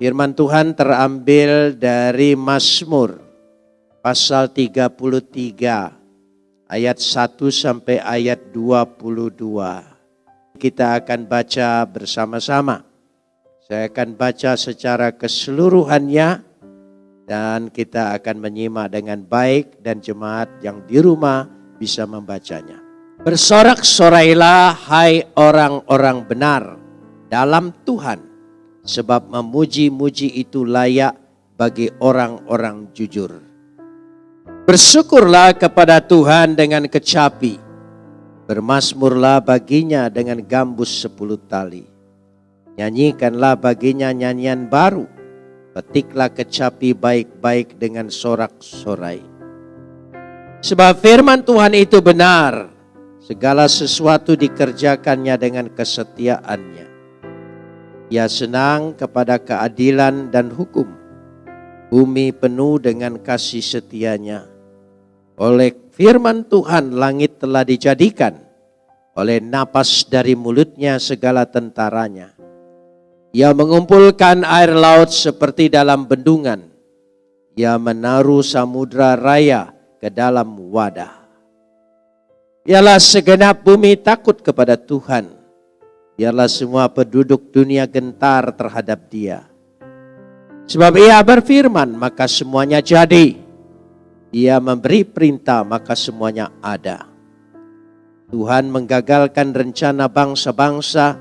Firman Tuhan terambil dari Mazmur pasal 33 ayat 1 sampai ayat 22. Kita akan baca bersama-sama. Saya akan baca secara keseluruhannya dan kita akan menyimak dengan baik dan jemaat yang di rumah bisa membacanya. Bersorak-sorailah hai orang-orang benar dalam Tuhan sebab memuji-muji itu layak bagi orang-orang jujur. Bersyukurlah kepada Tuhan dengan kecapi, bermasmurlah baginya dengan gambus sepuluh tali. Nyanyikanlah baginya nyanyian baru, petiklah kecapi baik-baik dengan sorak-sorai. Sebab firman Tuhan itu benar, segala sesuatu dikerjakannya dengan kesetiaannya ia senang kepada keadilan dan hukum. Bumi penuh dengan kasih setianya. Oleh firman Tuhan langit telah dijadikan. Oleh napas dari mulutnya segala tentaranya. Ia mengumpulkan air laut seperti dalam bendungan. Ia menaruh samudra raya ke dalam wadah. Ialah segenap bumi takut kepada Tuhan Biarlah semua penduduk dunia gentar terhadap dia. Sebab ia berfirman, maka semuanya jadi. Ia memberi perintah, maka semuanya ada. Tuhan menggagalkan rencana bangsa-bangsa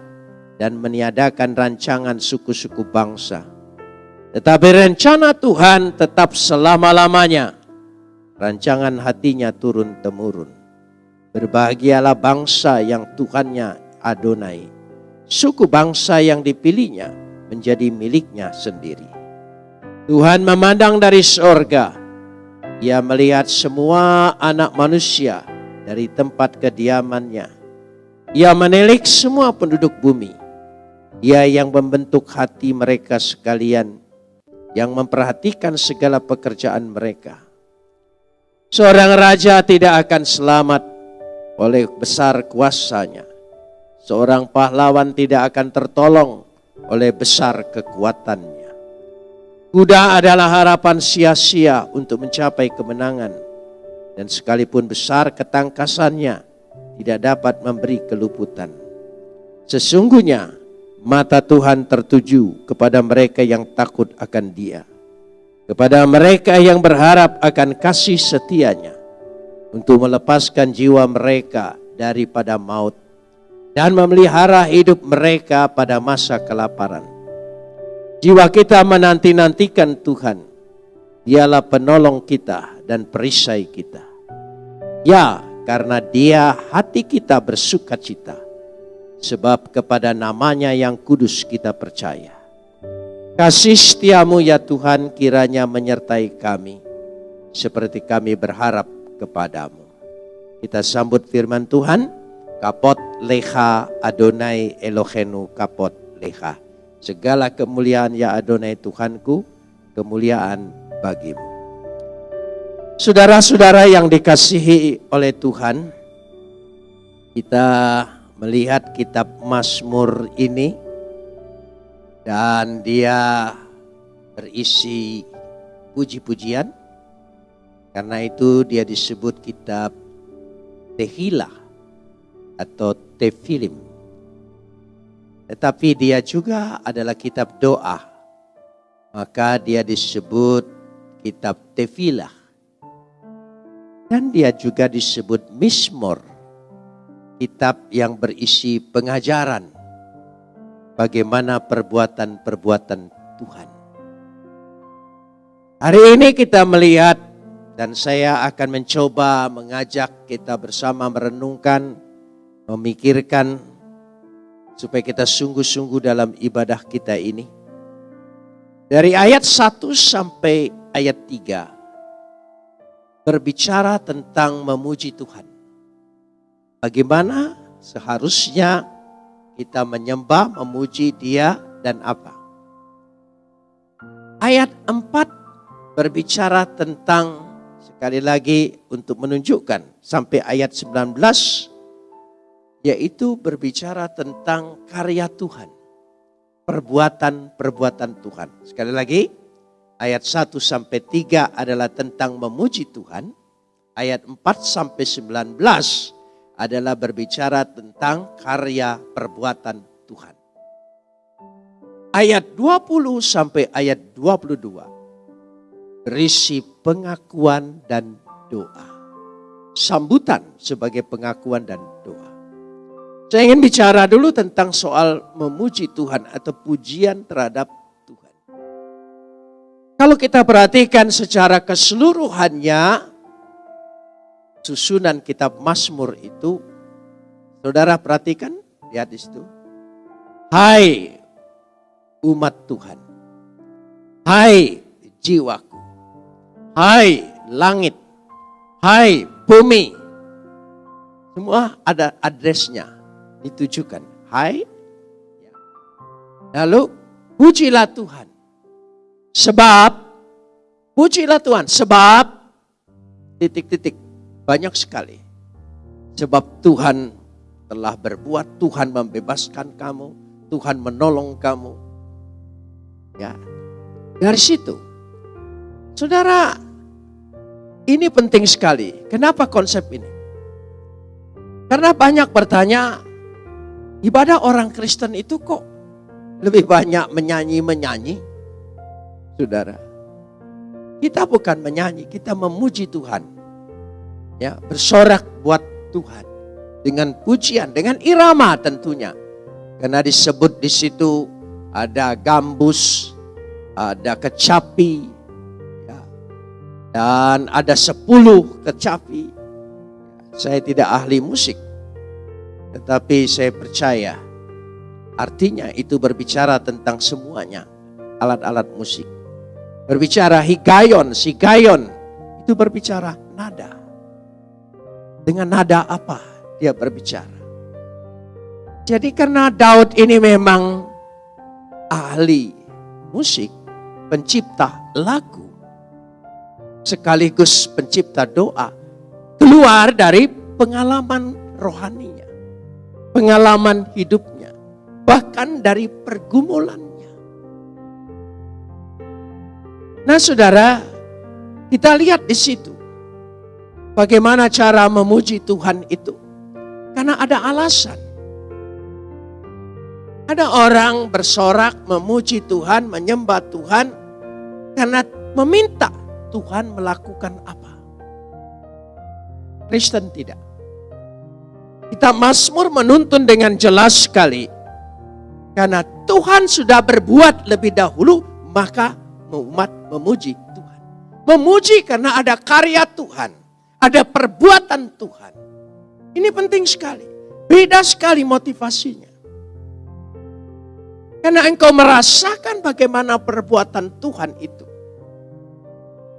dan meniadakan rancangan suku-suku bangsa. Tetapi rencana Tuhan tetap selama-lamanya. Rancangan hatinya turun-temurun. Berbahagialah bangsa yang Tuhannya Adonai suku bangsa yang dipilihnya menjadi miliknya sendiri. Tuhan memandang dari sorga. Ia melihat semua anak manusia dari tempat kediamannya. Ia menilik semua penduduk bumi. Ia yang membentuk hati mereka sekalian, yang memperhatikan segala pekerjaan mereka. Seorang raja tidak akan selamat oleh besar kuasanya Seorang pahlawan tidak akan tertolong oleh besar kekuatannya. Kuda adalah harapan sia-sia untuk mencapai kemenangan. Dan sekalipun besar ketangkasannya, tidak dapat memberi keluputan. Sesungguhnya mata Tuhan tertuju kepada mereka yang takut akan dia. Kepada mereka yang berharap akan kasih setianya. Untuk melepaskan jiwa mereka daripada maut dan memelihara hidup mereka pada masa kelaparan. Jiwa kita menanti-nantikan Tuhan. Dialah penolong kita dan perisai kita. Ya, karena dia hati kita bersuka cita. Sebab kepada namanya yang kudus kita percaya. Kasih setiamu ya Tuhan kiranya menyertai kami. Seperti kami berharap kepadamu. Kita sambut firman Tuhan. Kapot leha Adonai Elohenu kapot leha. Segala kemuliaan ya Adonai Tuhanku, kemuliaan bagimu. Saudara-saudara yang dikasihi oleh Tuhan, kita melihat kitab Mazmur ini dan dia berisi puji-pujian. Karena itu dia disebut kitab Tehillah atau tefilim. Tetapi dia juga adalah kitab doa. Maka dia disebut kitab tefilah. Dan dia juga disebut mismor. Kitab yang berisi pengajaran. Bagaimana perbuatan-perbuatan Tuhan. Hari ini kita melihat dan saya akan mencoba mengajak kita bersama merenungkan memikirkan supaya kita sungguh-sungguh dalam ibadah kita ini. Dari ayat 1 sampai ayat 3 berbicara tentang memuji Tuhan. Bagaimana seharusnya kita menyembah, memuji Dia dan apa? Ayat 4 berbicara tentang sekali lagi untuk menunjukkan sampai ayat 19 yaitu berbicara tentang karya Tuhan. perbuatan-perbuatan Tuhan. Sekali lagi, ayat 1 sampai 3 adalah tentang memuji Tuhan. Ayat 4 sampai 19 adalah berbicara tentang karya perbuatan Tuhan. Ayat 20 sampai ayat 22 berisi pengakuan dan doa. Sambutan sebagai pengakuan dan. Saya ingin bicara dulu tentang soal memuji Tuhan atau pujian terhadap Tuhan. Kalau kita perhatikan secara keseluruhannya, susunan kitab Mazmur itu, saudara perhatikan, lihat di situ. Hai umat Tuhan, hai jiwaku, hai langit, hai bumi, semua ada adresnya ditujukan. Hai. Lalu pujilah Tuhan. Sebab pujilah Tuhan sebab titik-titik banyak sekali. Sebab Tuhan telah berbuat, Tuhan membebaskan kamu, Tuhan menolong kamu. Ya. Dari situ. Saudara, ini penting sekali. Kenapa konsep ini? Karena banyak bertanya, Ibadah orang Kristen itu kok lebih banyak menyanyi-menyanyi? Saudara, kita bukan menyanyi, kita memuji Tuhan. Ya, bersorak buat Tuhan dengan pujian, dengan irama tentunya. Karena disebut di situ ada gambus, ada kecapi, ya, dan ada sepuluh kecapi. Saya tidak ahli musik, tetapi saya percaya artinya itu berbicara tentang semuanya. Alat-alat musik. Berbicara higayon, sigayon. Itu berbicara nada. Dengan nada apa dia berbicara. Jadi karena Daud ini memang ahli musik, pencipta lagu, sekaligus pencipta doa, keluar dari pengalaman rohani pengalaman hidupnya, bahkan dari pergumulannya. Nah, saudara, kita lihat di situ bagaimana cara memuji Tuhan itu, karena ada alasan. Ada orang bersorak memuji Tuhan, menyembah Tuhan, karena meminta Tuhan melakukan apa. Kristen tidak. Kita Mazmur menuntun dengan jelas sekali. Karena Tuhan sudah berbuat lebih dahulu, maka umat memuji Tuhan. Memuji karena ada karya Tuhan. Ada perbuatan Tuhan. Ini penting sekali. Beda sekali motivasinya. Karena engkau merasakan bagaimana perbuatan Tuhan itu.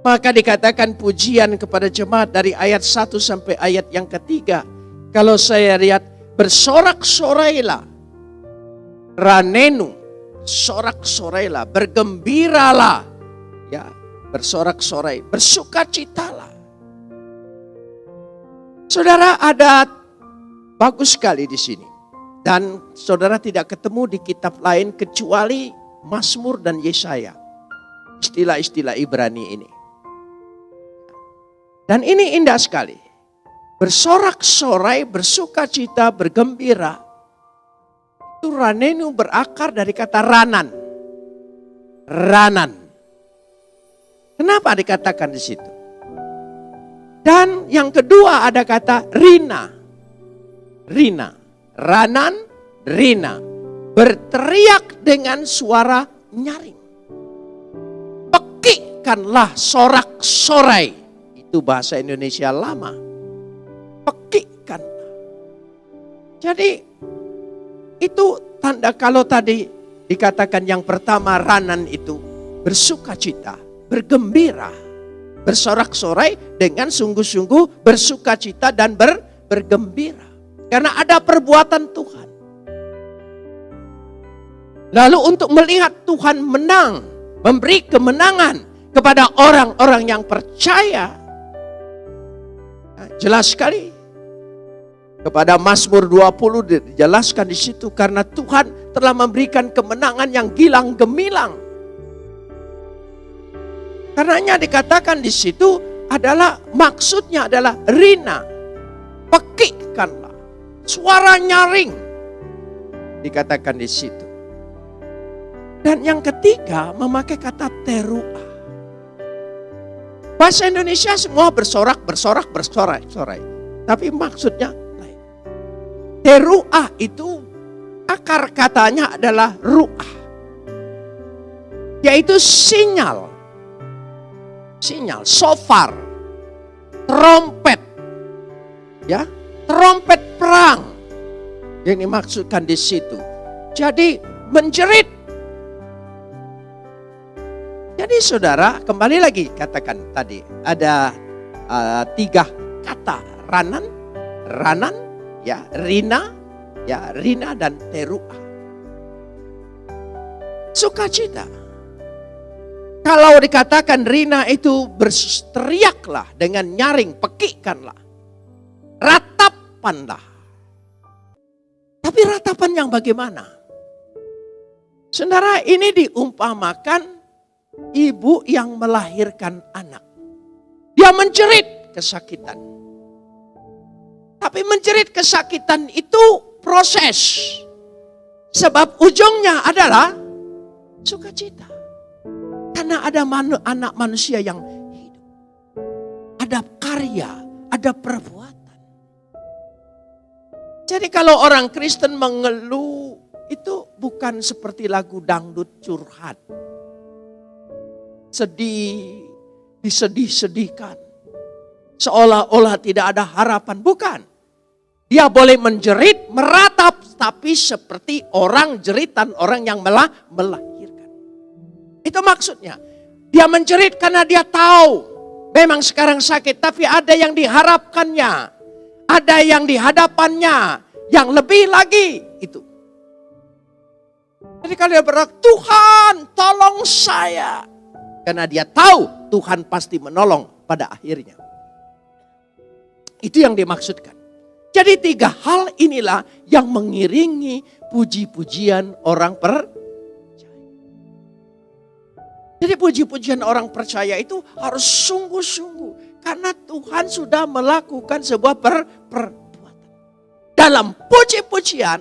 Maka dikatakan pujian kepada jemaat dari ayat 1 sampai ayat yang ketiga kalau saya lihat bersorak-sorailah. Ranenu, sorak-sorailah, bergembiralah. Ya, bersorak-sorai, bersukacitalah. Saudara ada bagus sekali di sini. Dan saudara tidak ketemu di kitab lain kecuali Mazmur dan Yesaya. Istilah-istilah Ibrani ini. Dan ini indah sekali bersorak-sorai, bersuka cita, bergembira. Itu ranenu berakar dari kata ranan. Ranan. Kenapa dikatakan di situ? Dan yang kedua ada kata rina. Rina. Ranan, rina. Berteriak dengan suara nyaring. Pekikkanlah sorak-sorai. Itu bahasa Indonesia lama Jadi itu tanda kalau tadi dikatakan yang pertama ranan itu bersuka cita, bergembira, bersorak-sorai dengan sungguh-sungguh bersuka cita dan ber, bergembira. Karena ada perbuatan Tuhan. Lalu untuk melihat Tuhan menang, memberi kemenangan kepada orang-orang yang percaya. Nah, jelas sekali Kepada Mazmur 20 dijelaskan di situ karena Tuhan telah memberikan kemenangan yang gilang gemilang. Karenanya dikatakan di situ adalah maksudnya adalah rina. Pekikkanlah. Suara nyaring. Dikatakan di situ. Dan yang ketiga memakai kata teruah. Bahasa Indonesia semua bersorak, bersorak, bersorai, sorai. Tapi maksudnya Teruah itu akar katanya adalah ruah. Yaitu sinyal. Sinyal, sofar, trompet. Ya, trompet perang. Yang dimaksudkan di situ. Jadi menjerit. Jadi saudara, kembali lagi katakan tadi ada uh, tiga kata ranan, ranan, ya Rina, ya Rina dan Teruah. Sukacita. Kalau dikatakan Rina itu bersteriaklah dengan nyaring, pekikkanlah. Ratapanlah. Tapi ratapan yang bagaimana? Saudara ini diumpamakan ibu yang melahirkan anak. Dia menjerit kesakitan. Tapi menjerit kesakitan itu proses. Sebab ujungnya adalah sukacita. Karena ada manu, anak manusia yang hidup. Ada karya, ada perbuatan. Jadi kalau orang Kristen mengeluh itu bukan seperti lagu dangdut curhat. Sedih, disedih-sedihkan. Seolah-olah tidak ada harapan. Bukan. Dia boleh menjerit, meratap, tapi seperti orang jeritan, orang yang melah, melahirkan. Itu maksudnya. Dia menjerit karena dia tahu memang sekarang sakit, tapi ada yang diharapkannya. Ada yang dihadapannya, yang lebih lagi itu. Jadi kalau dia berkata, Tuhan tolong saya. Karena dia tahu Tuhan pasti menolong pada akhirnya. Itu yang dimaksudkan. Jadi tiga hal inilah yang mengiringi puji-pujian orang percaya. Jadi puji-pujian orang percaya itu harus sungguh-sungguh. Karena Tuhan sudah melakukan sebuah per perbuatan. Dalam puji-pujian,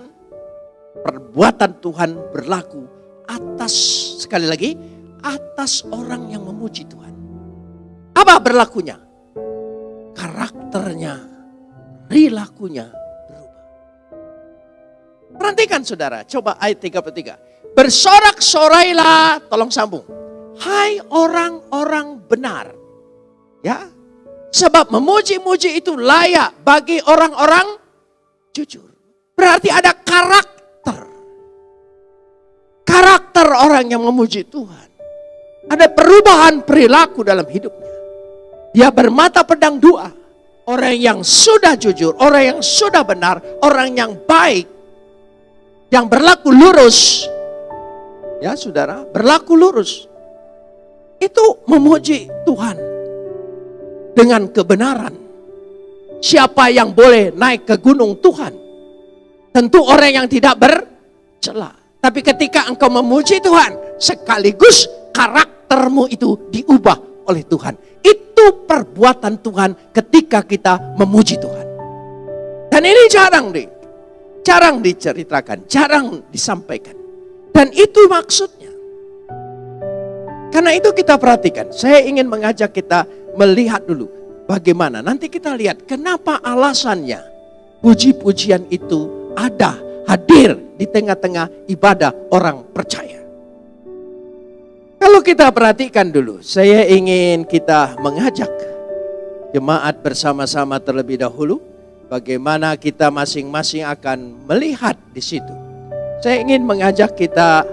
perbuatan Tuhan berlaku atas, sekali lagi, atas orang yang memuji Tuhan. Apa berlakunya? Karakternya perilakunya berubah. Perhatikan saudara, coba ayat 33. Bersorak-sorailah, tolong sambung. Hai orang-orang benar. Ya, sebab memuji-muji itu layak bagi orang-orang jujur. Berarti ada karakter. Karakter orang yang memuji Tuhan. Ada perubahan perilaku dalam hidupnya. Dia bermata pedang dua orang yang sudah jujur, orang yang sudah benar, orang yang baik, yang berlaku lurus. Ya saudara, berlaku lurus. Itu memuji Tuhan dengan kebenaran. Siapa yang boleh naik ke gunung Tuhan? Tentu orang yang tidak bercela. Tapi ketika engkau memuji Tuhan, sekaligus karaktermu itu diubah oleh Tuhan. Itu perbuatan Tuhan ketika kita memuji Tuhan. Dan ini jarang deh. Jarang diceritakan, jarang disampaikan. Dan itu maksudnya. Karena itu kita perhatikan. Saya ingin mengajak kita melihat dulu bagaimana. Nanti kita lihat kenapa alasannya puji-pujian itu ada, hadir di tengah-tengah ibadah orang percaya. Kalau kita perhatikan dulu, saya ingin kita mengajak jemaat bersama-sama terlebih dahulu bagaimana kita masing-masing akan melihat di situ. Saya ingin mengajak kita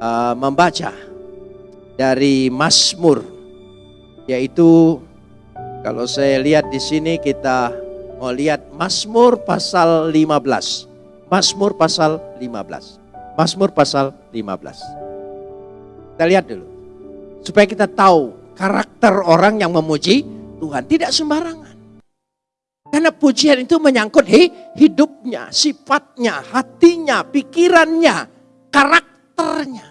uh, membaca dari Mazmur yaitu kalau saya lihat di sini kita mau lihat Mazmur pasal 15. Mazmur pasal 15. Mazmur pasal 15. Kita lihat dulu. Supaya kita tahu karakter orang yang memuji Tuhan. Tidak sembarangan. Karena pujian itu menyangkut hidupnya, sifatnya, hatinya, pikirannya, karakternya.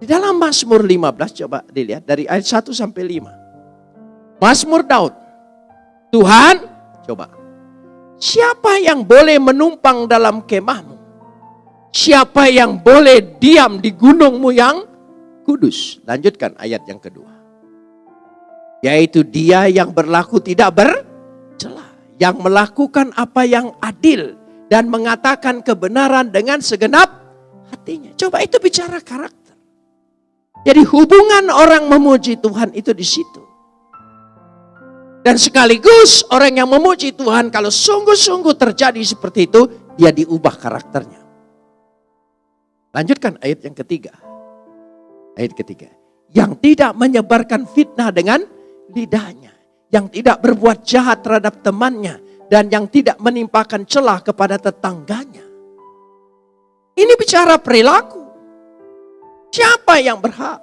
Di dalam Mazmur 15 coba dilihat dari ayat 1 sampai 5. Mazmur Daud. Tuhan, coba. Siapa yang boleh menumpang dalam kemahmu? Siapa yang boleh diam di gunungmu yang kudus? Lanjutkan ayat yang kedua yaitu dia yang berlaku tidak bercelah, yang melakukan apa yang adil dan mengatakan kebenaran dengan segenap hatinya. Coba itu bicara karakter. Jadi hubungan orang memuji Tuhan itu di situ. Dan sekaligus orang yang memuji Tuhan kalau sungguh-sungguh terjadi seperti itu, dia diubah karakternya. Lanjutkan ayat yang ketiga. Ayat ketiga. Yang tidak menyebarkan fitnah dengan lidahnya, yang tidak berbuat jahat terhadap temannya, dan yang tidak menimpakan celah kepada tetangganya. Ini bicara perilaku. Siapa yang berhak?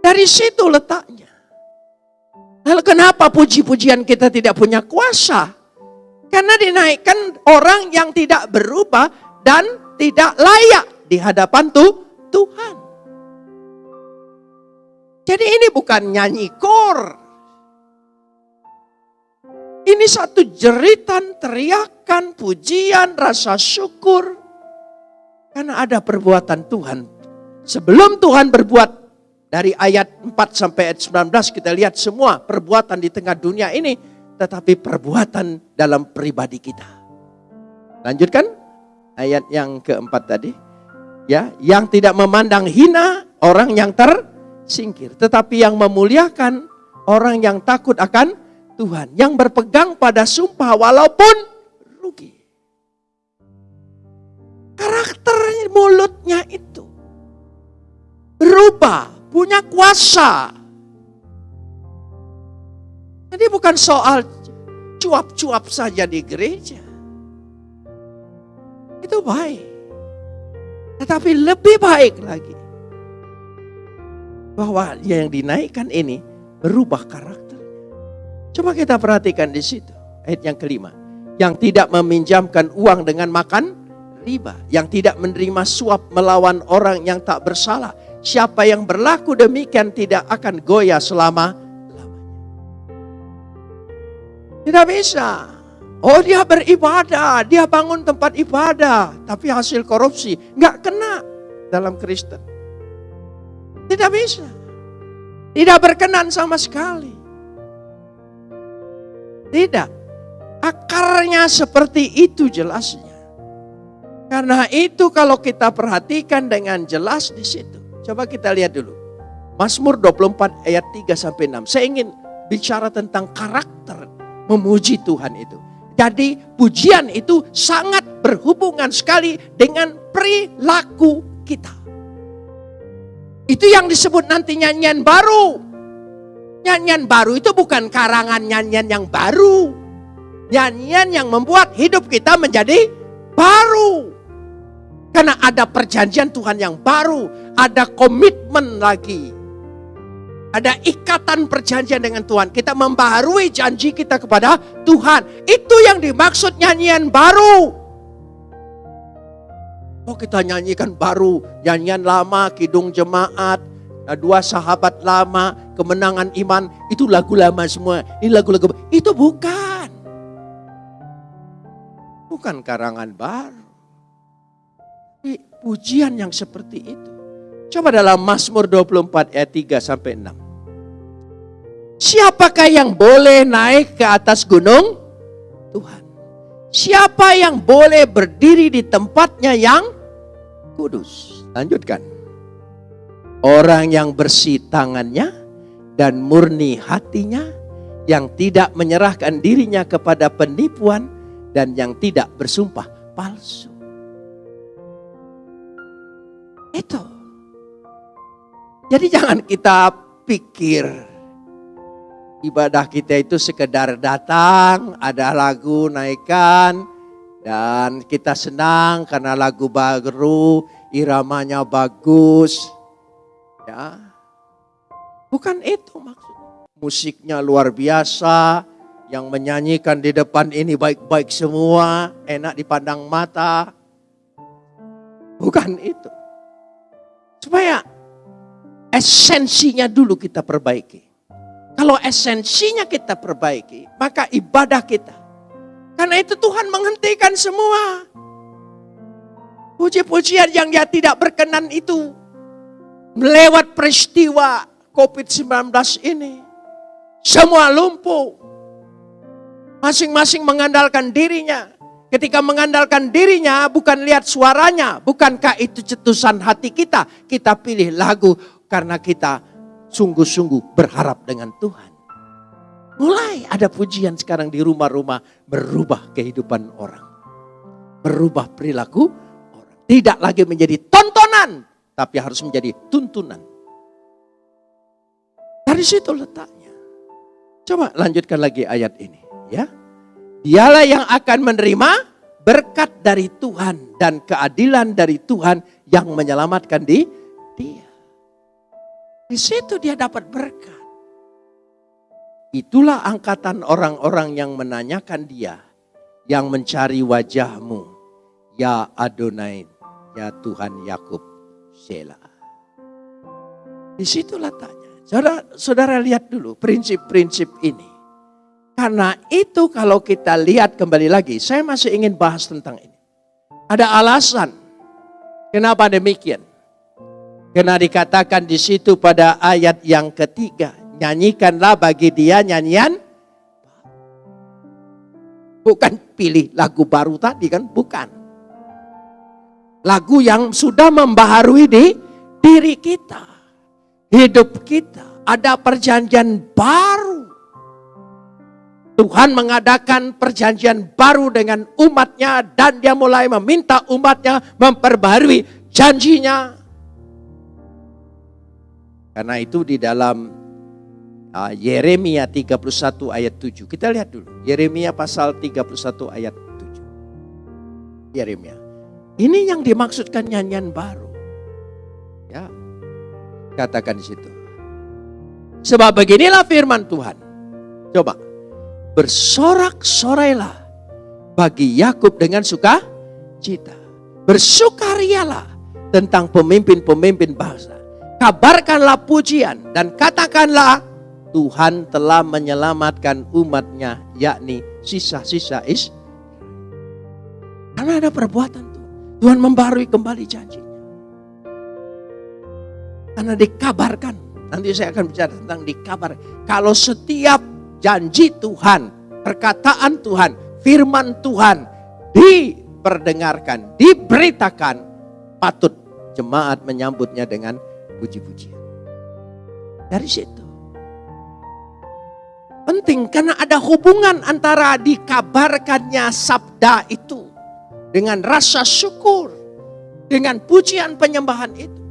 Dari situ letaknya. Lalu kenapa puji-pujian kita tidak punya kuasa? Karena dinaikkan orang yang tidak berubah dan tidak layak di hadapan tuh Tuhan. Jadi ini bukan nyanyi kor. Ini satu jeritan, teriakan, pujian, rasa syukur. Karena ada perbuatan Tuhan. Sebelum Tuhan berbuat dari ayat 4 sampai ayat 19 kita lihat semua perbuatan di tengah dunia ini. Tetapi perbuatan dalam pribadi kita. Lanjutkan ayat yang keempat tadi. Ya, yang tidak memandang hina orang yang ter singkir. Tetapi yang memuliakan orang yang takut akan Tuhan. Yang berpegang pada sumpah walaupun rugi. Karakter mulutnya itu berubah, punya kuasa. Jadi bukan soal cuap-cuap saja di gereja. Itu baik. Tetapi lebih baik lagi bahwa yang dinaikkan ini berubah karakter. Coba kita perhatikan di situ. Ayat yang kelima. Yang tidak meminjamkan uang dengan makan riba. Yang tidak menerima suap melawan orang yang tak bersalah. Siapa yang berlaku demikian tidak akan goyah selama lamanya. Tidak bisa. Oh dia beribadah, dia bangun tempat ibadah. Tapi hasil korupsi nggak kena dalam Kristen. Tidak bisa. Tidak berkenan sama sekali. Tidak. Akarnya seperti itu jelasnya. Karena itu kalau kita perhatikan dengan jelas di situ. Coba kita lihat dulu. Mazmur 24 ayat 3 sampai 6. Saya ingin bicara tentang karakter memuji Tuhan itu. Jadi pujian itu sangat berhubungan sekali dengan perilaku kita. Itu yang disebut nanti nyanyian baru. Nyanyian baru itu bukan karangan nyanyian yang baru. Nyanyian yang membuat hidup kita menjadi baru. Karena ada perjanjian Tuhan yang baru. Ada komitmen lagi. Ada ikatan perjanjian dengan Tuhan. Kita membaharui janji kita kepada Tuhan. Itu yang dimaksud nyanyian baru. Oh kita nyanyikan baru, nyanyian lama, kidung jemaat, dua sahabat lama, kemenangan iman, itu lagu lama semua. Ini lagu-lagu, itu bukan. Bukan karangan baru. Pujian yang seperti itu. Coba dalam Mazmur 24 ayat 3 sampai 6. Siapakah yang boleh naik ke atas gunung? Tuhan. Siapa yang boleh berdiri di tempatnya yang kudus. Lanjutkan. Orang yang bersih tangannya dan murni hatinya, yang tidak menyerahkan dirinya kepada penipuan dan yang tidak bersumpah palsu. Itu. Jadi jangan kita pikir ibadah kita itu sekedar datang, ada lagu naikkan, dan kita senang karena lagu baru, iramanya bagus. Ya. Bukan itu maksudnya. musiknya luar biasa, yang menyanyikan di depan ini baik-baik semua, enak dipandang mata. Bukan itu. Supaya esensinya dulu kita perbaiki. Kalau esensinya kita perbaiki, maka ibadah kita. Karena itu Tuhan menghentikan semua. Puji-pujian yang dia tidak berkenan itu. Melewat peristiwa COVID-19 ini. Semua lumpuh Masing-masing mengandalkan dirinya. Ketika mengandalkan dirinya bukan lihat suaranya. Bukankah itu cetusan hati kita. Kita pilih lagu karena kita sungguh-sungguh berharap dengan Tuhan. Mulai ada pujian sekarang di rumah-rumah berubah kehidupan orang. Berubah perilaku orang. Tidak lagi menjadi tontonan. Tapi harus menjadi tuntunan. Dari situ letaknya. Coba lanjutkan lagi ayat ini ya. Dialah yang akan menerima berkat dari Tuhan dan keadilan dari Tuhan yang menyelamatkan di dia. Di situ dia dapat berkat. Itulah angkatan orang-orang yang menanyakan dia, yang mencari wajahmu, ya Adonai, ya Tuhan Yakub, Sela. Di situ letaknya. Saudara, saudara lihat dulu prinsip-prinsip ini. Karena itu kalau kita lihat kembali lagi, saya masih ingin bahas tentang ini. Ada alasan kenapa demikian. Karena dikatakan di situ pada ayat yang ketiga, nyanyikanlah bagi dia nyanyian bukan pilih lagu baru tadi kan, bukan. Lagu yang sudah membaharui di diri kita, hidup kita. Ada perjanjian baru Tuhan mengadakan perjanjian baru dengan umatnya dan dia mulai meminta umatnya memperbarui janjinya. Karena itu di dalam uh, Yeremia 31 ayat 7. Kita lihat dulu. Yeremia pasal 31 ayat 7. Yeremia. Ini yang dimaksudkan nyanyian baru. Ya. Katakan di situ. Sebab beginilah firman Tuhan. Coba bersorak-sorailah bagi Yakub dengan suka cita. Bersukarialah tentang pemimpin-pemimpin bangsa. Kabarkanlah pujian dan katakanlah Tuhan telah menyelamatkan umatnya yakni sisa-sisa is. Karena ada perbuatan Tuhan. Tuhan membarui kembali janji. Karena dikabarkan. Nanti saya akan bicara tentang dikabar. Kalau setiap janji Tuhan, perkataan Tuhan, firman Tuhan diperdengarkan, diberitakan, patut jemaat menyambutnya dengan puji-pujian. Dari situ. Penting karena ada hubungan antara dikabarkannya sabda itu dengan rasa syukur, dengan pujian penyembahan itu.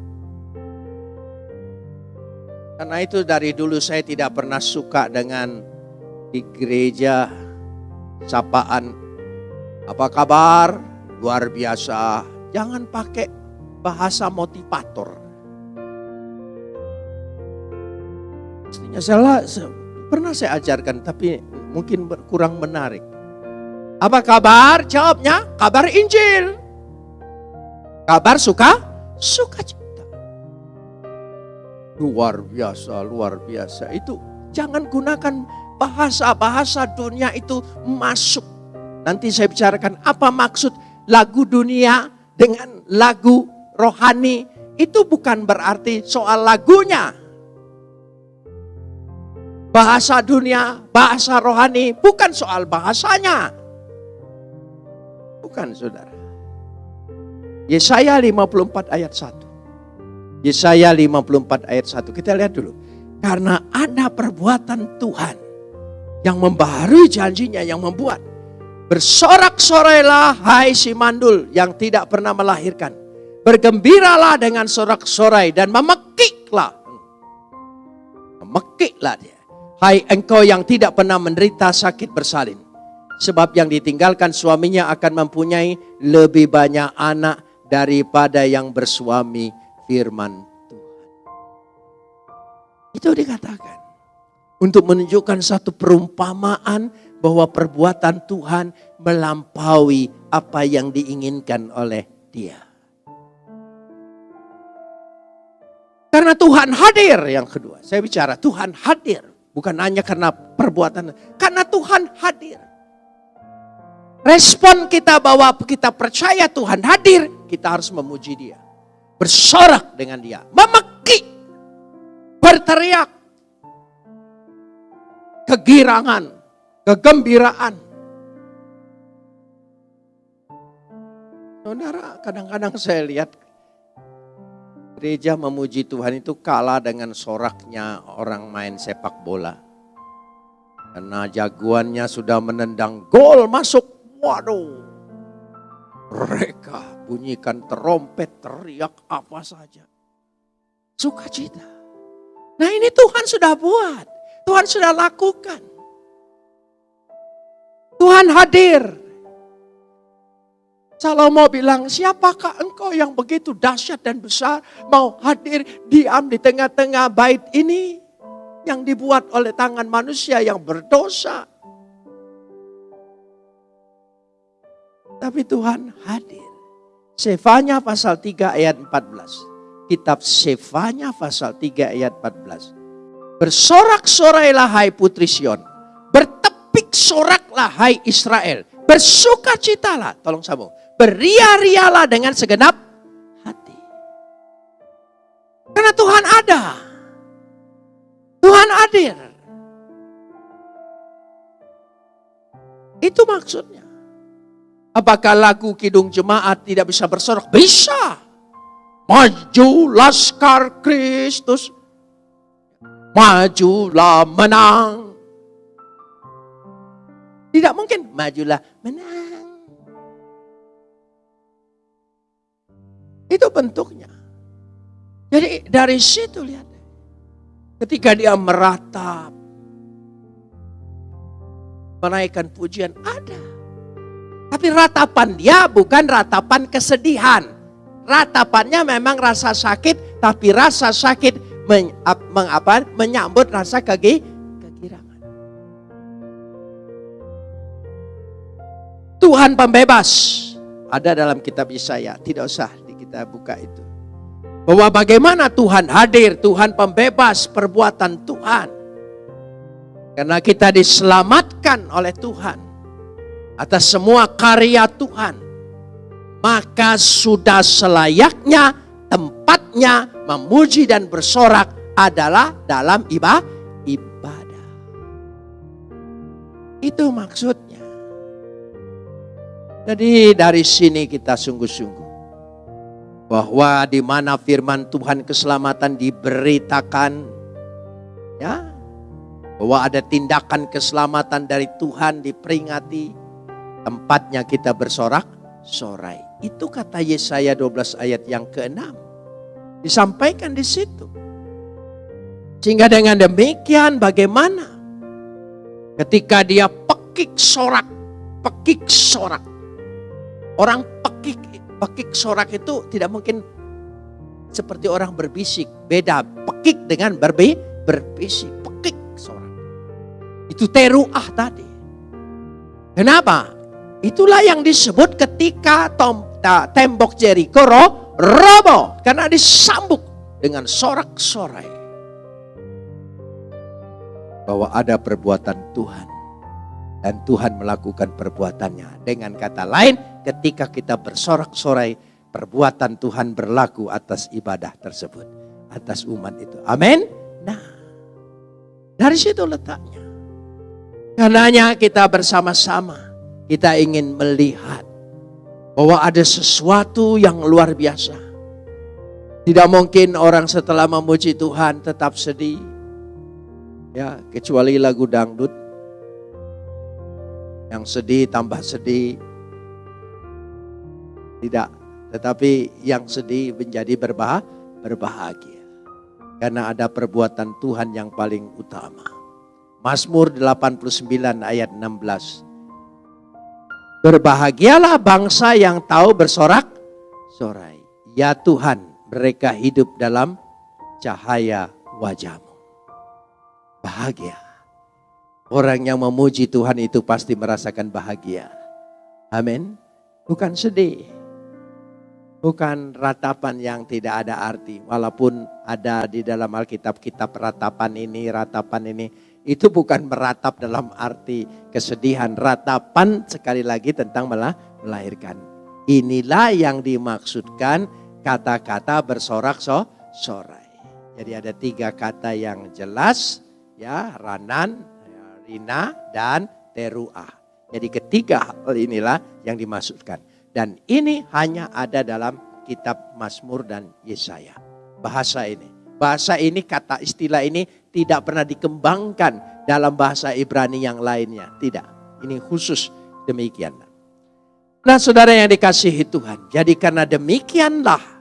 Karena itu dari dulu saya tidak pernah suka dengan di gereja sapaan apa kabar luar biasa jangan pakai bahasa motivator Mestinya salah pernah saya ajarkan tapi mungkin kurang menarik apa kabar jawabnya kabar Injil kabar suka suka cita luar biasa luar biasa itu jangan gunakan bahasa-bahasa dunia itu masuk. Nanti saya bicarakan apa maksud lagu dunia dengan lagu rohani. Itu bukan berarti soal lagunya. Bahasa dunia, bahasa rohani bukan soal bahasanya. Bukan saudara. Yesaya 54 ayat 1. Yesaya 54 ayat 1. Kita lihat dulu. Karena ada perbuatan Tuhan yang membaharui janjinya yang membuat bersorak-sorailah hai si mandul yang tidak pernah melahirkan bergembiralah dengan sorak-sorai dan memekiklah memekiklah dia hai engkau yang tidak pernah menderita sakit bersalin sebab yang ditinggalkan suaminya akan mempunyai lebih banyak anak daripada yang bersuami firman Tuhan itu dikatakan Untuk menunjukkan satu perumpamaan bahwa perbuatan Tuhan melampaui apa yang diinginkan oleh dia. Karena Tuhan hadir yang kedua. Saya bicara Tuhan hadir. Bukan hanya karena perbuatan. Karena Tuhan hadir. Respon kita bahwa kita percaya Tuhan hadir. Kita harus memuji dia. Bersorak dengan dia. Memeki. Berteriak. Kegirangan. Kegembiraan. Saudara, kadang-kadang saya lihat Gereja memuji Tuhan itu kalah dengan soraknya orang main sepak bola. Karena jagoannya sudah menendang gol masuk. Waduh. Mereka bunyikan terompet, teriak apa saja. Sukacita. Nah ini Tuhan sudah buat. Tuhan sudah lakukan. Tuhan hadir. Salomo bilang, siapakah engkau yang begitu dahsyat dan besar mau hadir diam di tengah-tengah bait ini yang dibuat oleh tangan manusia yang berdosa. Tapi Tuhan hadir. Sefanya pasal 3 ayat 14. Kitab Sefanya pasal 3 ayat 14. Bersorak-sorailah hai putri Sion. Bertepik soraklah hai Israel. Bersukacitalah. Tolong sambung beria-rialah dengan segenap hati. Karena Tuhan ada. Tuhan hadir. Itu maksudnya. Apakah lagu Kidung Jemaat tidak bisa bersorak? Bisa. Maju laskar Kristus. Majulah menang. Tidak mungkin majulah menang. Itu bentuknya. Jadi dari situ lihat. Ketika dia meratap. Menaikkan pujian ada. Tapi ratapan dia bukan ratapan kesedihan. Ratapannya memang rasa sakit, tapi rasa sakit men, mengapa, menyambut rasa kegi, Tuhan pembebas ada dalam kitab Yesaya, tidak usah kita buka itu. Bahwa bagaimana Tuhan hadir, Tuhan pembebas perbuatan Tuhan. Karena kita diselamatkan oleh Tuhan atas semua karya Tuhan. Maka sudah selayaknya tempatnya memuji dan bersorak adalah dalam ibadah. Itu maksudnya. Jadi dari sini kita sungguh-sungguh bahwa di mana firman Tuhan keselamatan diberitakan ya bahwa ada tindakan keselamatan dari Tuhan diperingati tempatnya kita bersorak sorai itu kata Yesaya 12 ayat yang ke-6 disampaikan di situ. Sehingga dengan demikian bagaimana? Ketika dia pekik sorak pekik sorak orang pekik Pekik sorak itu tidak mungkin seperti orang berbisik. Beda pekik dengan berbi, berbisik. Pekik sorak. Itu teruah tadi. Kenapa? Itulah yang disebut ketika tom, ta, tembok Jericho ro, robo. Karena disambuk dengan sorak-sorai. Bahwa ada perbuatan Tuhan. Dan Tuhan melakukan perbuatannya. Dengan kata lain, ketika kita bersorak-sorai perbuatan Tuhan berlaku atas ibadah tersebut. Atas umat itu. Amin. Nah, dari situ letaknya. Karenanya kita bersama-sama, kita ingin melihat bahwa ada sesuatu yang luar biasa. Tidak mungkin orang setelah memuji Tuhan tetap sedih. Ya, kecuali lagu dangdut. Yang sedih tambah sedih, tidak, tetapi yang sedih menjadi berbah berbahagia. Karena ada perbuatan Tuhan yang paling utama. Mazmur 89 ayat 16. Berbahagialah bangsa yang tahu bersorak sorai. Ya Tuhan, mereka hidup dalam cahaya wajahmu. Bahagia. Orang yang memuji Tuhan itu pasti merasakan bahagia. Amin. Bukan sedih. Bukan ratapan yang tidak ada arti. Walaupun ada di dalam Alkitab kitab ratapan ini, ratapan ini. Itu bukan meratap dalam arti kesedihan. Ratapan sekali lagi tentang melahirkan. Inilah yang dimaksudkan kata-kata bersorak-sorai. Jadi ada tiga kata yang jelas, ya Ranan, Rina, dan Teruah. Jadi ketiga hal inilah yang dimaksudkan. Dan ini hanya ada dalam kitab Mazmur dan Yesaya. Bahasa ini. Bahasa ini, kata istilah ini tidak pernah dikembangkan dalam bahasa Ibrani yang lainnya. Tidak. Ini khusus demikian. Nah saudara yang dikasihi Tuhan. Jadi karena demikianlah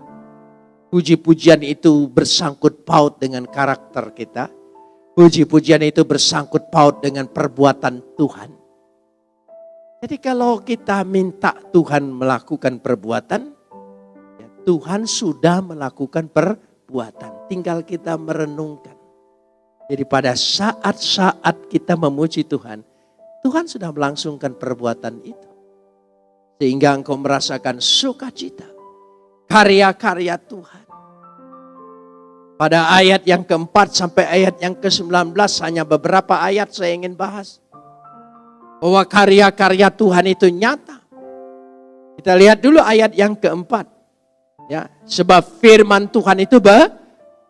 Puji-pujian itu bersangkut paut dengan karakter kita. Puji-pujian itu bersangkut paut dengan perbuatan Tuhan. Jadi kalau kita minta Tuhan melakukan perbuatan, ya Tuhan sudah melakukan perbuatan. Tinggal kita merenungkan. Jadi pada saat-saat kita memuji Tuhan, Tuhan sudah melangsungkan perbuatan itu. Sehingga engkau merasakan sukacita karya-karya Tuhan. Pada ayat yang keempat sampai ayat yang ke-19 hanya beberapa ayat saya ingin bahas. Bahwa karya-karya Tuhan itu nyata. Kita lihat dulu ayat yang keempat. Ya, sebab firman Tuhan itu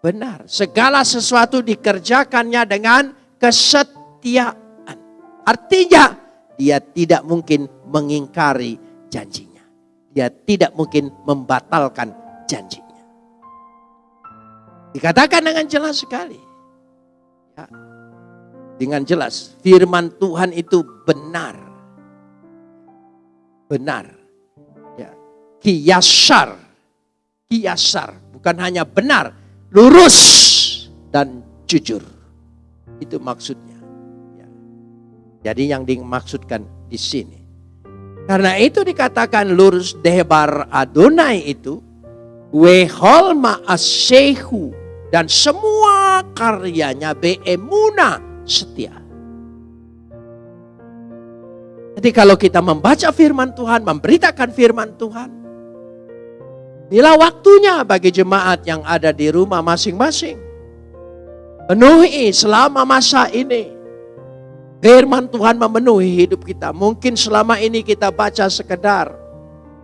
benar. Segala sesuatu dikerjakannya dengan kesetiaan. Artinya dia tidak mungkin mengingkari janjinya dia tidak mungkin membatalkan janjinya. Dikatakan dengan jelas sekali. Ya, dengan jelas, firman Tuhan itu benar. Benar. Ya, kiasar. Kiasar. Bukan hanya benar, lurus dan jujur. Itu maksudnya. Ya. Jadi yang dimaksudkan di sini karena itu dikatakan lurus debar Adonai itu wehol ma'asehu dan semua karyanya beemuna setia. Jadi kalau kita membaca firman Tuhan, memberitakan firman Tuhan, inilah waktunya bagi jemaat yang ada di rumah masing-masing. Penuhi selama masa ini Firman Tuhan memenuhi hidup kita. Mungkin selama ini kita baca sekedar.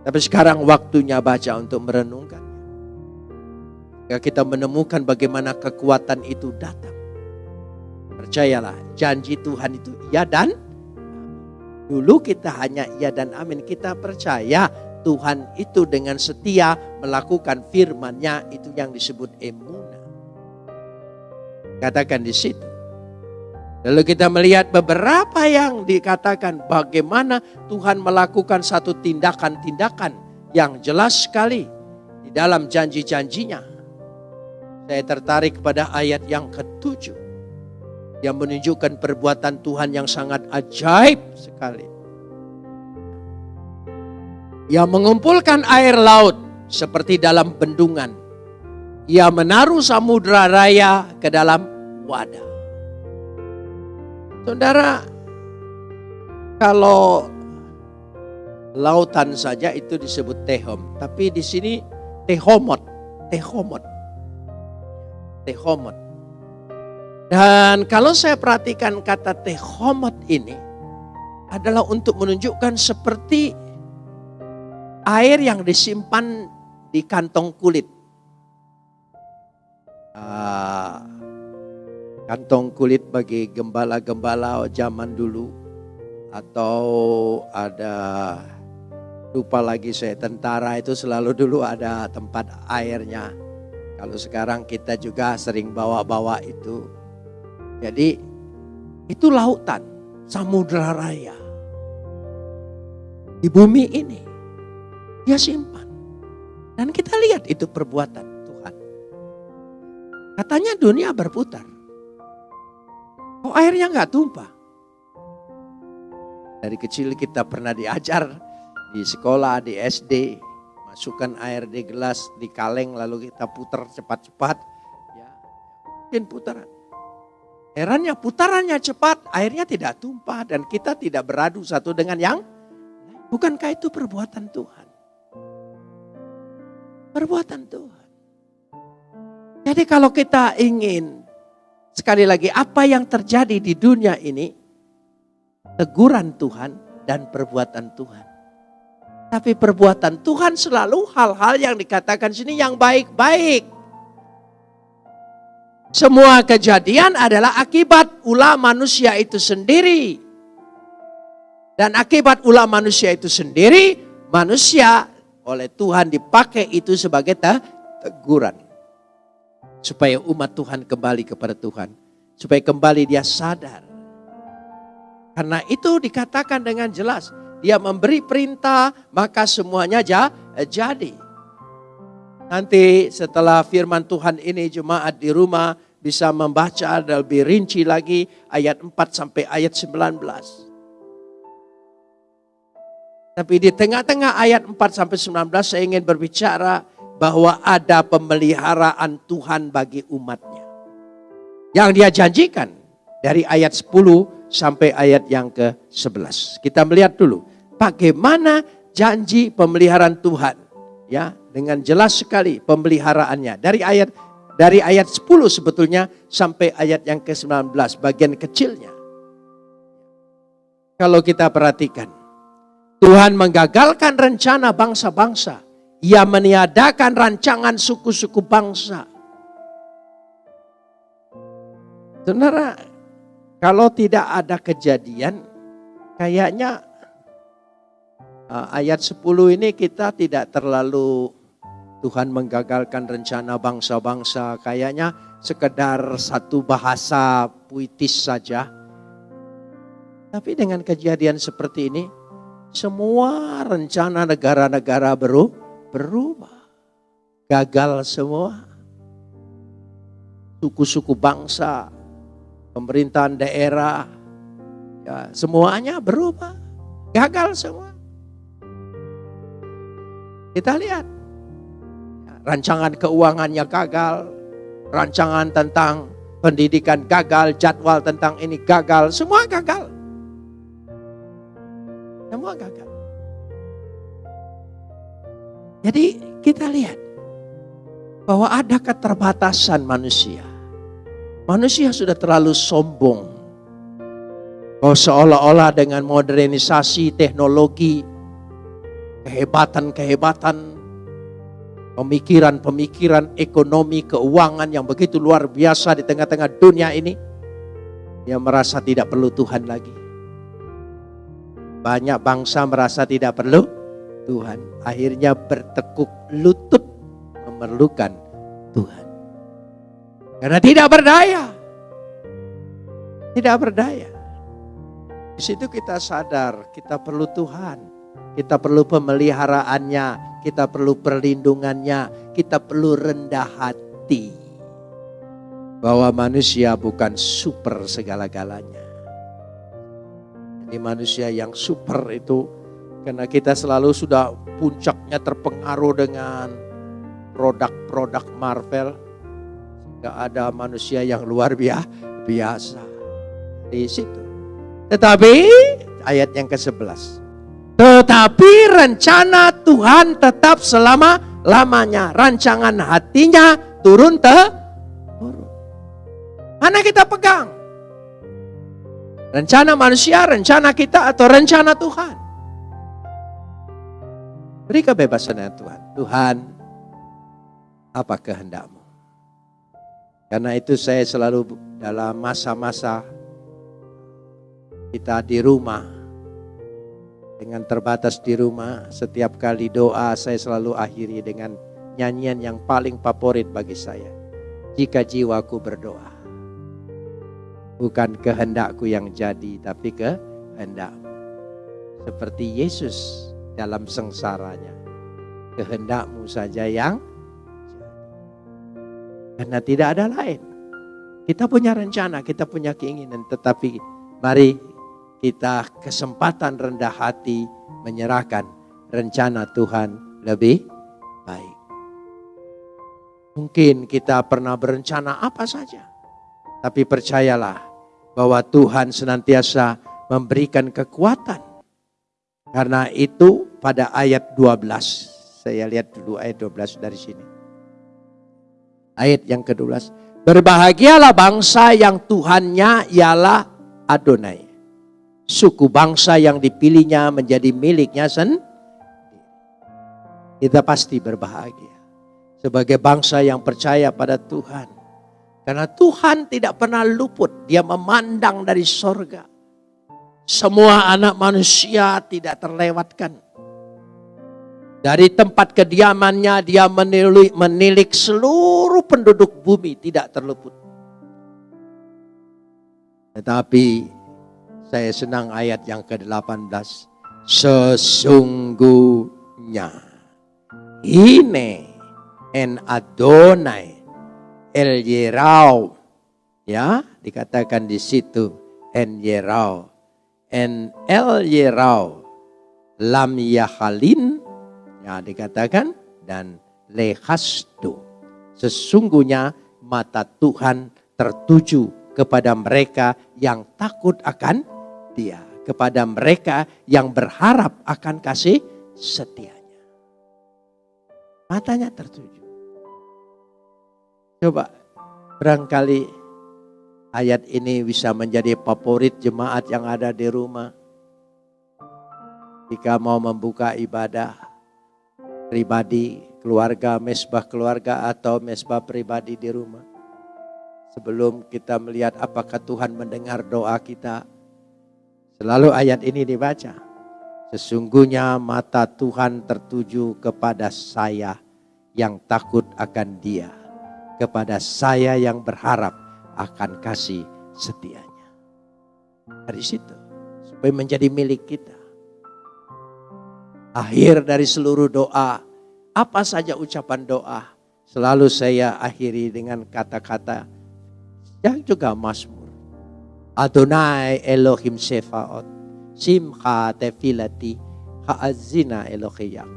Tapi sekarang waktunya baca untuk merenungkan. Ya kita menemukan bagaimana kekuatan itu datang. Percayalah, janji Tuhan itu iya dan dulu kita hanya iya dan amin. Kita percaya Tuhan itu dengan setia melakukan firman-Nya itu yang disebut emuna. Katakan di situ. Lalu kita melihat beberapa yang dikatakan bagaimana Tuhan melakukan satu tindakan-tindakan yang jelas sekali di dalam janji-janjinya. Saya tertarik pada ayat yang ketujuh yang menunjukkan perbuatan Tuhan yang sangat ajaib sekali. Yang mengumpulkan air laut seperti dalam bendungan. Ia menaruh samudra raya ke dalam wadah. Saudara, kalau lautan saja itu disebut tehom, tapi di sini tehomot, tehomot, tehomot. Dan kalau saya perhatikan kata tehomot ini adalah untuk menunjukkan seperti air yang disimpan di kantong kulit. Uh, kantong kulit bagi gembala-gembala zaman dulu atau ada lupa lagi saya tentara itu selalu dulu ada tempat airnya. Kalau sekarang kita juga sering bawa-bawa itu. Jadi itu lautan, samudra raya. Di bumi ini dia simpan. Dan kita lihat itu perbuatan Tuhan. Katanya dunia berputar. Kok airnya nggak tumpah? Dari kecil kita pernah diajar di sekolah, di SD, masukkan air di gelas, di kaleng, lalu kita putar cepat-cepat. Ya, mungkin putaran. Herannya putarannya cepat, airnya tidak tumpah dan kita tidak beradu satu dengan yang Bukankah itu perbuatan Tuhan? Perbuatan Tuhan. Jadi kalau kita ingin sekali lagi apa yang terjadi di dunia ini teguran Tuhan dan perbuatan Tuhan. Tapi perbuatan Tuhan selalu hal-hal yang dikatakan sini yang baik-baik. Semua kejadian adalah akibat ulah manusia itu sendiri. Dan akibat ulah manusia itu sendiri, manusia oleh Tuhan dipakai itu sebagai teguran. Supaya umat Tuhan kembali kepada Tuhan. Supaya kembali dia sadar. Karena itu dikatakan dengan jelas. Dia memberi perintah, maka semuanya jadi. Nanti setelah firman Tuhan ini jemaat di rumah bisa membaca lebih rinci lagi ayat 4 sampai ayat 19. Tapi di tengah-tengah ayat 4 sampai 19 saya ingin berbicara bahwa ada pemeliharaan Tuhan bagi umatnya. Yang dia janjikan dari ayat 10 sampai ayat yang ke-11. Kita melihat dulu bagaimana janji pemeliharaan Tuhan ya dengan jelas sekali pemeliharaannya dari ayat dari ayat 10 sebetulnya sampai ayat yang ke-19 bagian kecilnya. Kalau kita perhatikan Tuhan menggagalkan rencana bangsa-bangsa. Ia meniadakan rancangan suku-suku bangsa. Saudara, kalau tidak ada kejadian, kayaknya uh, ayat 10 ini kita tidak terlalu Tuhan menggagalkan rencana bangsa-bangsa. Kayaknya sekedar satu bahasa puitis saja. Tapi dengan kejadian seperti ini, semua rencana negara-negara berubah. Gagal semua. Suku-suku bangsa, pemerintahan daerah, ya, semuanya berubah. Gagal semua. Kita lihat rancangan keuangannya gagal, rancangan tentang pendidikan gagal, jadwal tentang ini gagal, semua gagal. Semua gagal. Jadi kita lihat bahwa ada keterbatasan manusia. Manusia sudah terlalu sombong. Seolah-olah dengan modernisasi teknologi, kehebatan-kehebatan pemikiran-pemikiran ekonomi, keuangan yang begitu luar biasa di tengah-tengah dunia ini, yang merasa tidak perlu Tuhan lagi. Banyak bangsa merasa tidak perlu Tuhan. Akhirnya bertekuk lutut memerlukan Tuhan. Karena tidak berdaya. Tidak berdaya. Di situ kita sadar kita perlu Tuhan. Kita perlu pemeliharaannya, kita perlu perlindungannya, kita perlu rendah hati. Bahwa manusia bukan super segala-galanya. Ini manusia yang super itu karena kita selalu sudah puncaknya terpengaruh dengan produk-produk Marvel. Gak ada manusia yang luar biasa di situ. Tetapi ayat yang ke-11. Tetapi rencana Tuhan tetap selama-lamanya. Rancangan hatinya turun te turun. Mana kita pegang? Rencana manusia, rencana kita atau rencana Tuhan? Beri kebebasan ya Tuhan. Tuhan, apa kehendakmu? Karena itu saya selalu dalam masa-masa kita di rumah, dengan terbatas di rumah, setiap kali doa saya selalu akhiri dengan nyanyian yang paling favorit bagi saya. Jika jiwaku berdoa. Bukan kehendakku yang jadi, tapi kehendakmu. Seperti Yesus dalam sengsaranya. Kehendakmu saja yang Karena tidak ada lain. Kita punya rencana, kita punya keinginan, tetapi mari kita kesempatan rendah hati menyerahkan rencana Tuhan lebih baik. Mungkin kita pernah berencana apa saja. Tapi percayalah bahwa Tuhan senantiasa memberikan kekuatan. Karena itu pada ayat 12. Saya lihat dulu ayat 12 dari sini. Ayat yang ke-12. Berbahagialah bangsa yang Tuhannya ialah Adonai. Suku bangsa yang dipilihnya menjadi miliknya sendiri. Kita pasti berbahagia. Sebagai bangsa yang percaya pada Tuhan. Karena Tuhan tidak pernah luput. Dia memandang dari sorga. Semua anak manusia tidak terlewatkan. Dari tempat kediamannya dia menilik, menilik seluruh penduduk bumi tidak terluput. Tetapi saya senang ayat yang ke-18. Sesungguhnya. Ini en Adonai El Yerau. Ya, dikatakan di situ en Yerau. En El Yerau. Lam Yahalin. Ya, dikatakan dan lehastu. Sesungguhnya mata Tuhan tertuju kepada mereka yang takut akan dia. Kepada mereka yang berharap akan kasih setianya. Matanya tertuju. Coba barangkali ayat ini bisa menjadi favorit jemaat yang ada di rumah. Jika mau membuka ibadah pribadi, keluarga, mesbah keluarga atau mesbah pribadi di rumah. Sebelum kita melihat apakah Tuhan mendengar doa kita, selalu ayat ini dibaca. Sesungguhnya mata Tuhan tertuju kepada saya yang takut akan dia kepada saya yang berharap akan kasih setianya. Dari situ, supaya menjadi milik kita. Akhir dari seluruh doa, apa saja ucapan doa, selalu saya akhiri dengan kata-kata yang juga masmur. Adonai Elohim Sefaot, Simcha Tefilati, Ha'azina Elohim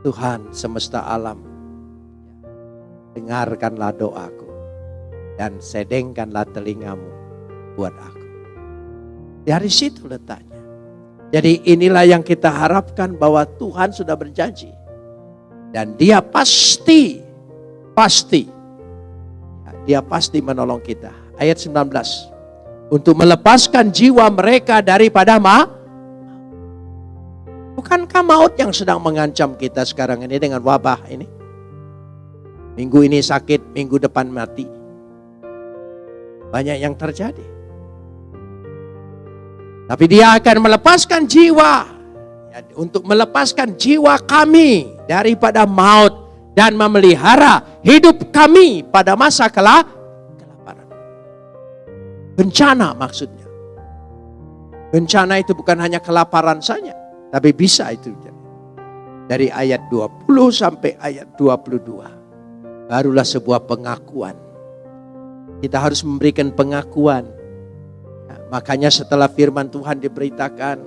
Tuhan semesta alam, dengarkanlah doaku dan sedengkanlah telingamu buat aku. Dari situ letaknya. Jadi inilah yang kita harapkan bahwa Tuhan sudah berjanji. Dan dia pasti, pasti, dia pasti menolong kita. Ayat 19. Untuk melepaskan jiwa mereka daripada ma, Bukankah maut yang sedang mengancam kita sekarang ini dengan wabah ini? Minggu ini sakit, minggu depan mati. Banyak yang terjadi. Tapi dia akan melepaskan jiwa. Ya, untuk melepaskan jiwa kami daripada maut. Dan memelihara hidup kami pada masa kelak. Bencana maksudnya. Bencana itu bukan hanya kelaparan saja. Tapi bisa itu. Dari ayat 20 sampai ayat 22 barulah sebuah pengakuan. Kita harus memberikan pengakuan. Ya, makanya setelah firman Tuhan diberitakan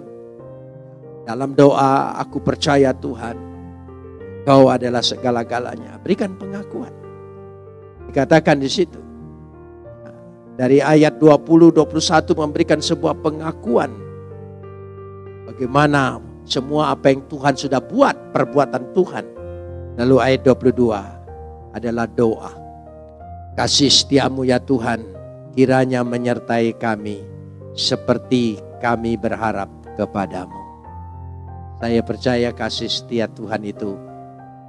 dalam doa, aku percaya Tuhan, Kau adalah segala-galanya. Berikan pengakuan. Dikatakan di situ. Dari ayat 20 21 memberikan sebuah pengakuan bagaimana semua apa yang Tuhan sudah buat, perbuatan Tuhan. Lalu ayat 22 adalah doa. Kasih setiamu ya Tuhan, kiranya menyertai kami seperti kami berharap kepadamu. Saya percaya kasih setia Tuhan itu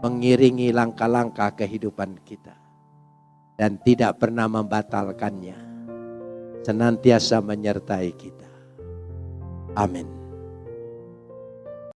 mengiringi langkah-langkah kehidupan kita. Dan tidak pernah membatalkannya. Senantiasa menyertai kita. Amin.